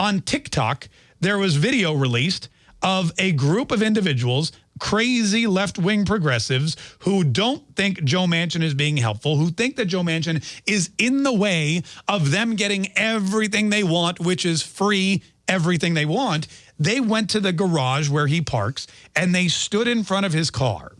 on TikTok, there was video released of a group of individuals, crazy left-wing progressives who don't think Joe Manchin is being helpful, who think that Joe Manchin is in the way of them getting everything they want, which is free everything they want. They went to the garage where he parks and they stood in front of his car.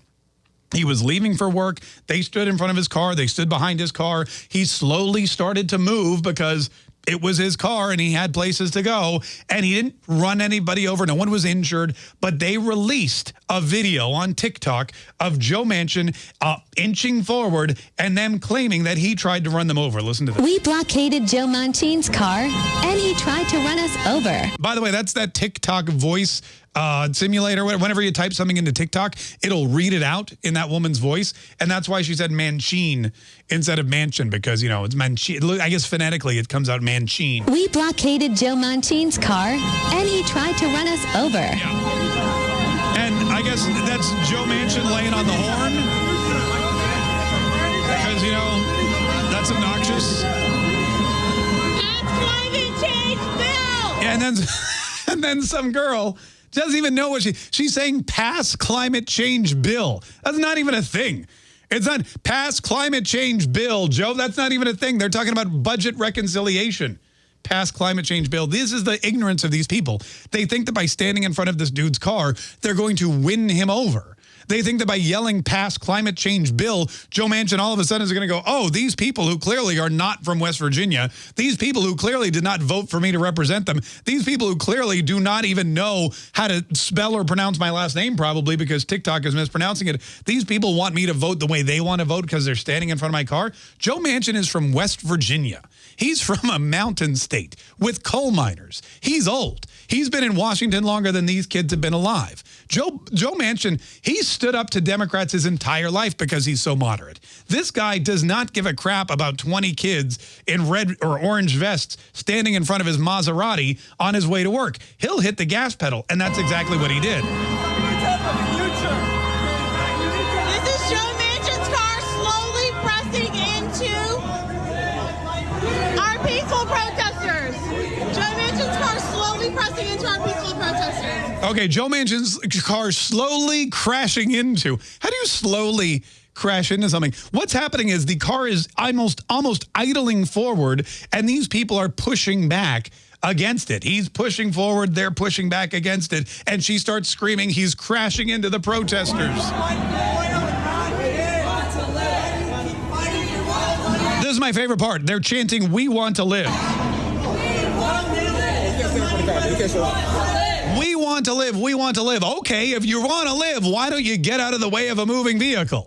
He was leaving for work. They stood in front of his car. They stood behind his car. He slowly started to move because it was his car and he had places to go and he didn't run anybody over. No one was injured, but they released a video on TikTok of Joe Manchin uh, inching forward and them claiming that he tried to run them over. Listen to this. We blockaded Joe Manchin's car and he tried to run us over. By the way, that's that TikTok voice uh, simulator. Whenever you type something into TikTok, it'll read it out in that woman's voice. And that's why she said Manchin instead of Mansion because, you know, it's Manchin. I guess phonetically it comes out Manchin. We blockaded Joe Manchin's car and he tried to run us over. Yeah. And I guess that's Joe Manchin laying on the horn. Because, you know, that's obnoxious. That's climate change, Bill! Yeah, and then, and then some girl doesn't even know what she, she's saying pass climate change bill. That's not even a thing. It's not pass climate change bill, Joe. That's not even a thing. They're talking about budget reconciliation. Pass climate change bill. This is the ignorance of these people. They think that by standing in front of this dude's car, they're going to win him over. They think that by yelling past climate change bill, Joe Manchin all of a sudden is going to go, oh, these people who clearly are not from West Virginia, these people who clearly did not vote for me to represent them, these people who clearly do not even know how to spell or pronounce my last name probably because TikTok is mispronouncing it. These people want me to vote the way they want to vote because they're standing in front of my car. Joe Manchin is from West Virginia. He's from a mountain state with coal miners. He's old. He's been in Washington longer than these kids have been alive. Joe, Joe Manchin, he stood up to Democrats his entire life because he's so moderate. This guy does not give a crap about 20 kids in red or orange vests standing in front of his Maserati on his way to work. He'll hit the gas pedal, and that's exactly what he did. This is Joe Manchin's car slowly pressing into our peaceful protesters. Joe Manchin's car slowly pressing into our peaceful protesters. Okay, Joe Manchin's car slowly crashing into. How do you slowly crash into something? What's happening is the car is almost almost idling forward, and these people are pushing back against it. He's pushing forward, they're pushing back against it, and she starts screaming, he's crashing into the protesters. This is my favorite part. They're chanting, we want to live. We want to live. We want to live. Okay, if you want to live, why don't you get out of the way of a moving vehicle?